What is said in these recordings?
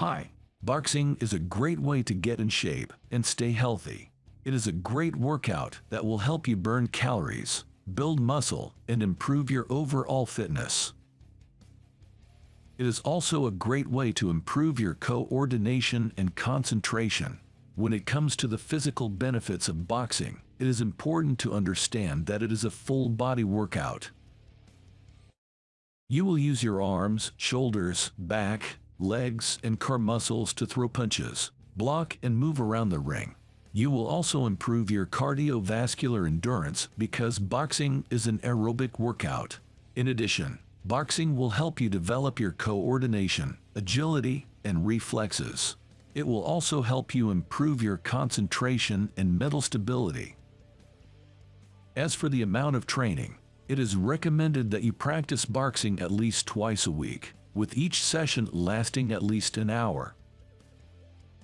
Hi. Boxing is a great way to get in shape and stay healthy. It is a great workout that will help you burn calories, build muscle, and improve your overall fitness. It is also a great way to improve your coordination and concentration. When it comes to the physical benefits of boxing, it is important to understand that it is a full body workout. You will use your arms, shoulders, back, legs, and core muscles to throw punches, block, and move around the ring. You will also improve your cardiovascular endurance because boxing is an aerobic workout. In addition, Boxing will help you develop your coordination, agility, and reflexes. It will also help you improve your concentration and mental stability. As for the amount of training, it is recommended that you practice boxing at least twice a week, with each session lasting at least an hour.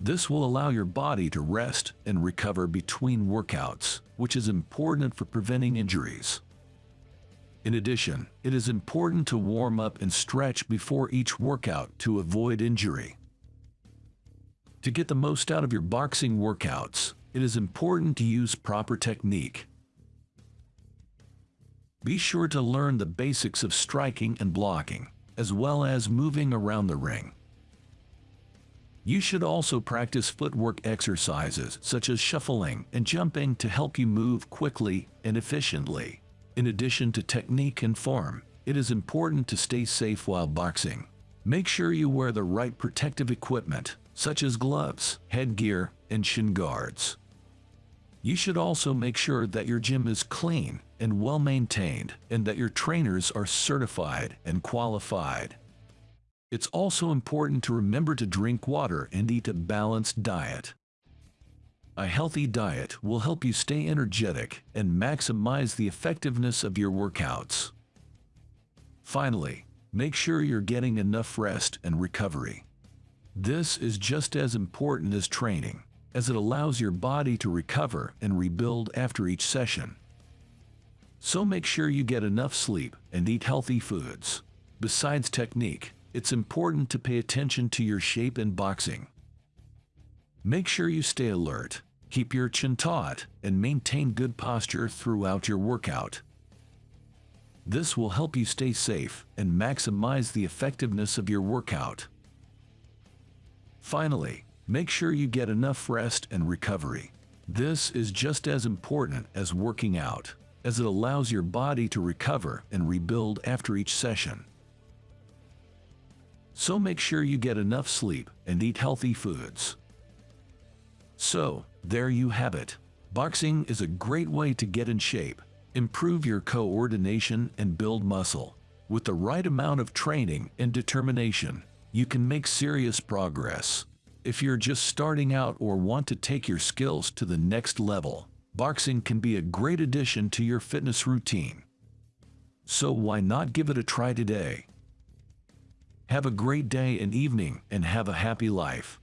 This will allow your body to rest and recover between workouts, which is important for preventing injuries. In addition, it is important to warm up and stretch before each workout to avoid injury. To get the most out of your boxing workouts, it is important to use proper technique. Be sure to learn the basics of striking and blocking, as well as moving around the ring. You should also practice footwork exercises such as shuffling and jumping to help you move quickly and efficiently. In addition to technique and form, it is important to stay safe while boxing. Make sure you wear the right protective equipment, such as gloves, headgear, and shin guards. You should also make sure that your gym is clean and well maintained and that your trainers are certified and qualified. It's also important to remember to drink water and eat a balanced diet. A healthy diet will help you stay energetic and maximize the effectiveness of your workouts. Finally, make sure you're getting enough rest and recovery. This is just as important as training, as it allows your body to recover and rebuild after each session. So make sure you get enough sleep and eat healthy foods. Besides technique, it's important to pay attention to your shape in boxing. Make sure you stay alert Keep your chin taut and maintain good posture throughout your workout. This will help you stay safe and maximize the effectiveness of your workout. Finally, make sure you get enough rest and recovery. This is just as important as working out, as it allows your body to recover and rebuild after each session. So make sure you get enough sleep and eat healthy foods. So, there you have it. Boxing is a great way to get in shape, improve your coordination, and build muscle. With the right amount of training and determination, you can make serious progress. If you're just starting out or want to take your skills to the next level, boxing can be a great addition to your fitness routine. So why not give it a try today? Have a great day and evening and have a happy life.